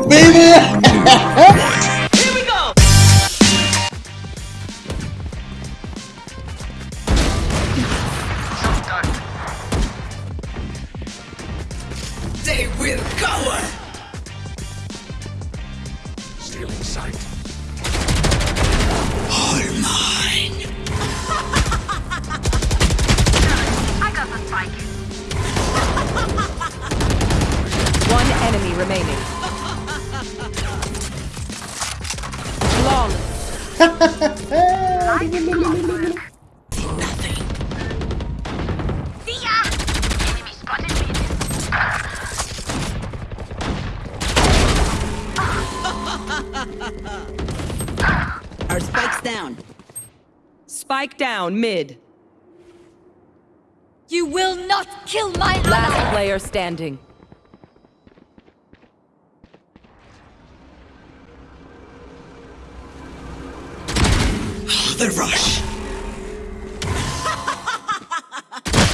go, baby! Here we go! They will cower! Stealing sight. All mine! I got the spike. One enemy remaining. Our spike's down. Spike down mid. You will not kill my Last player standing. The rush.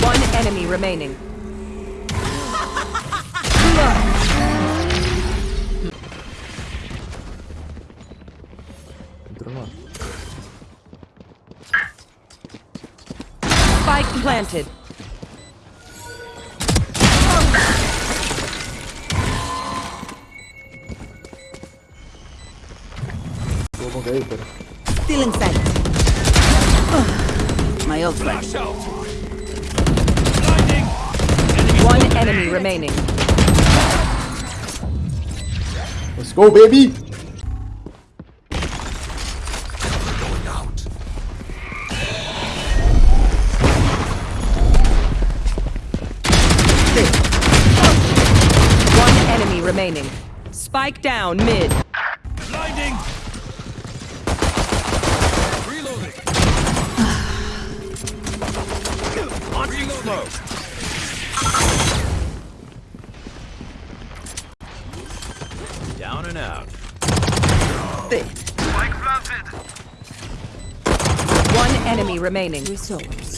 One enemy remaining. Spike planted. Stealing sight. My ult ready. Flash out. One enemy remaining. Let's go, baby! Going out. One enemy remaining. Spike down mid. Remaining. Flawless.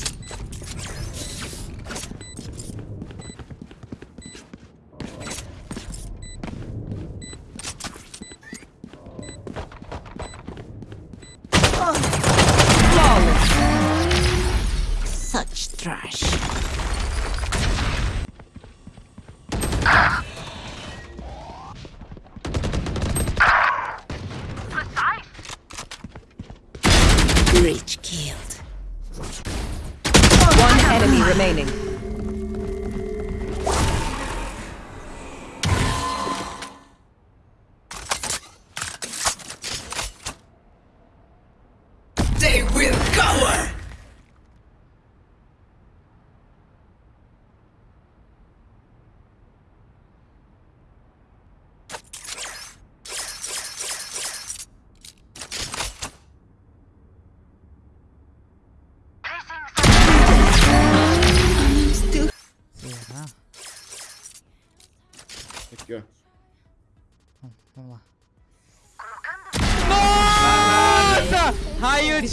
Placing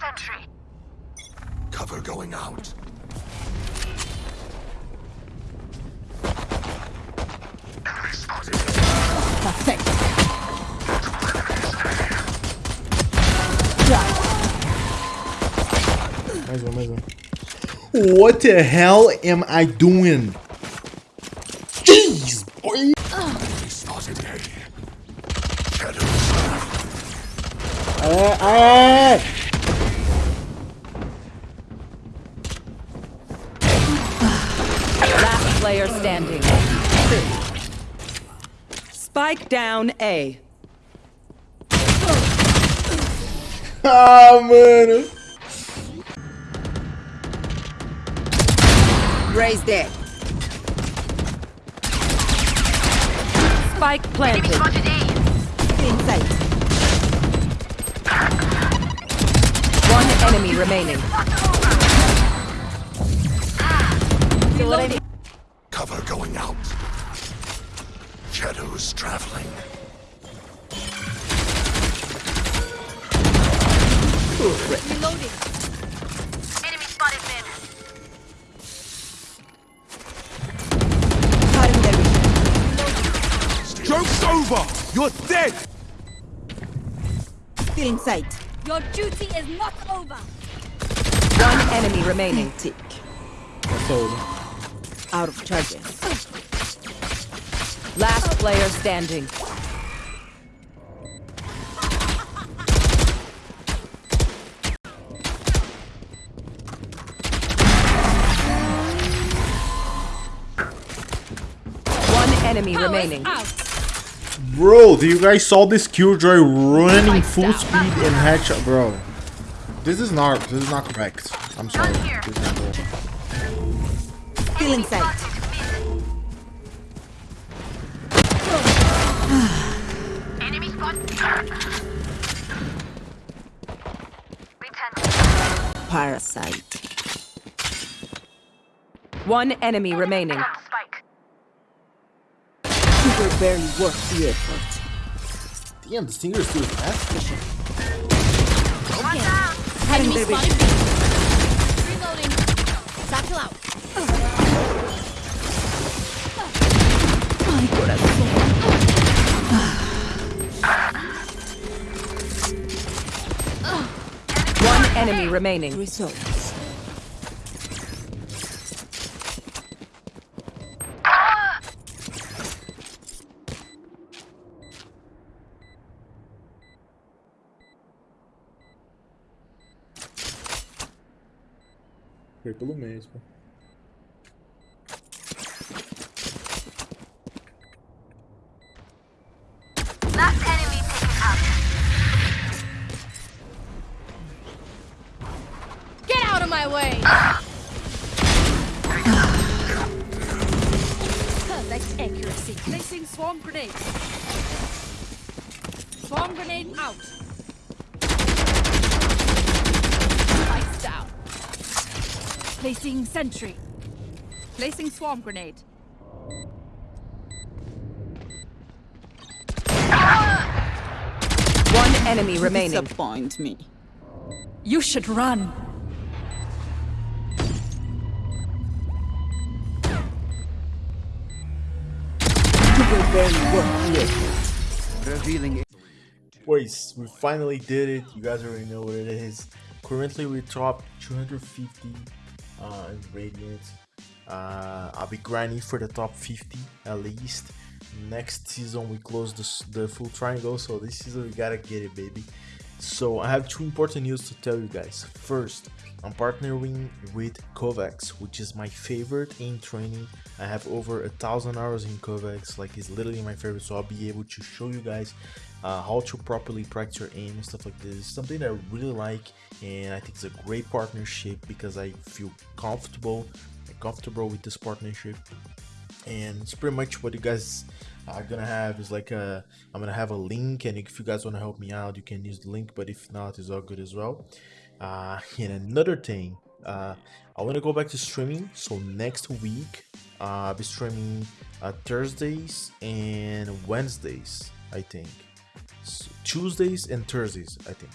sentry. Cover going out. Perfect. Mais um, mais um. What the hell am I doing? Jeez, boy! Enemy spotted A. Shadows. É, é! Last player standing. Spike down A. Ah, mano! Raise dead. Spike planted. Spotted enemy remaining. Cover going out. Shadows traveling. Reloading. Enemy spotted mid. Cutting their vision. over! You're dead! Still in sight. Your duty is not over. One enemy remaining. Tick. That's over. Out of charges. Last player standing. One enemy remaining. Out. Bro, do you guys saw this Killjoy running full speed in headshot, bro? This is not. This is not correct. I'm sorry. This is not correct. Still in sight. Enemy spot. Parasite. One enemy remaining. Spike. Barely worth the effort. Damn, the stinger is still fast. Watch out. Having their. Reloading. Satchel out. My corazón. One enemy remaining. Results. Foi pelo mesmo. Last enemy taken out. Get out of my way. Perfect accuracy. Placing swarm grenade. Swarm grenade out. Spikes down. Placing sentry. Placing swarm grenade. One enemy remaining. Disappoint me. You should run. You were barely worth the effort. Boys, we finally did it. You guys already know what it is. Currently, we top 250 uh, Radiant. Uh, I'll be grinding for the top 50 at least. Next season, we close the, the full triangle, so this season we gotta get it, baby. So, I have two important news to tell you guys. First, I'm partnering with KovaaK's, which is my favorite in training. I have over a thousand hours in KovaaK's, like it's literally my favorite. So I'll be able to show you guys uh, how to properly practice your aim and stuff like this. Something I really like, and I think it's a great partnership because I feel comfortable, comfortable with this partnership. And it's pretty much what you guys are gonna have. Is like a i'm gonna have a link and if you guys want to help me out you can use the link but if not it's all good as well. Uh and another thing uh i want to go back to streaming. So next week uh, i'll be streaming uh, thursdays and wednesdays i think tuesdays and thursdays i think.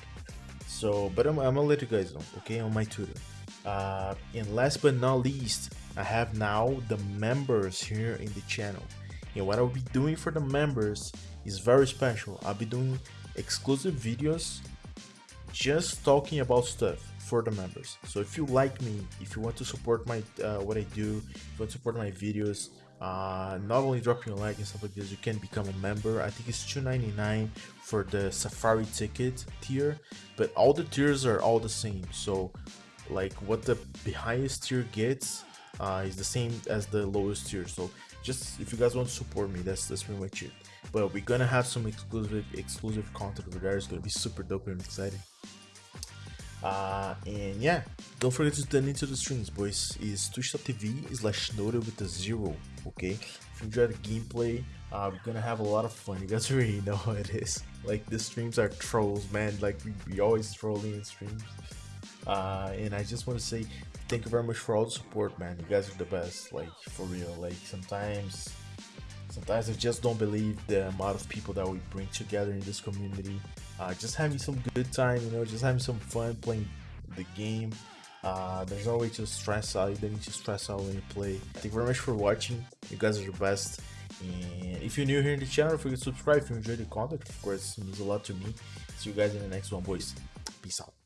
So but I'm, I'm gonna let you guys know okay on my twitter. Uh and last but not least i have now the members here in the channel. And what i'll be doing for the members is very special. I'll be doing exclusive videos just talking about stuff for the members. So if you like me if you want to support my uh, what i do if you want to support my videos uh not only dropping a like and stuff like this you can become a member. I think it's 2.99 for the safari ticket tier but all the tiers are all the same. So like what the highest tier gets uh, is the same as the lowest tier. So just if you guys want to support me that's that's pretty much it. But we're gonna have some exclusive exclusive content over there. It's gonna be super dope and exciting uh and yeah. Don't forget to turn into the streams boys. Is twitch.tv slash noted with a zero okay? If you enjoy the gameplay uh we're gonna have a lot of fun. You guys already know how it is. Like the streams are trolls man. Like we, we always trolling in streams. Uh and i just want to say thank you very much for all the support man. You guys are the best like for real. Like sometimes sometimes i just don't believe the amount of people that we bring together in this community uh just having some good time you know just having some fun playing the game uh there's no way to stress out you don't need to stress out when you play thank you very much for watching you guys are the best And if you're new here in the channel, forget to subscribe if you enjoyed the content. Of course, it means a lot to me. See you guys in the next one, boys. Peace out.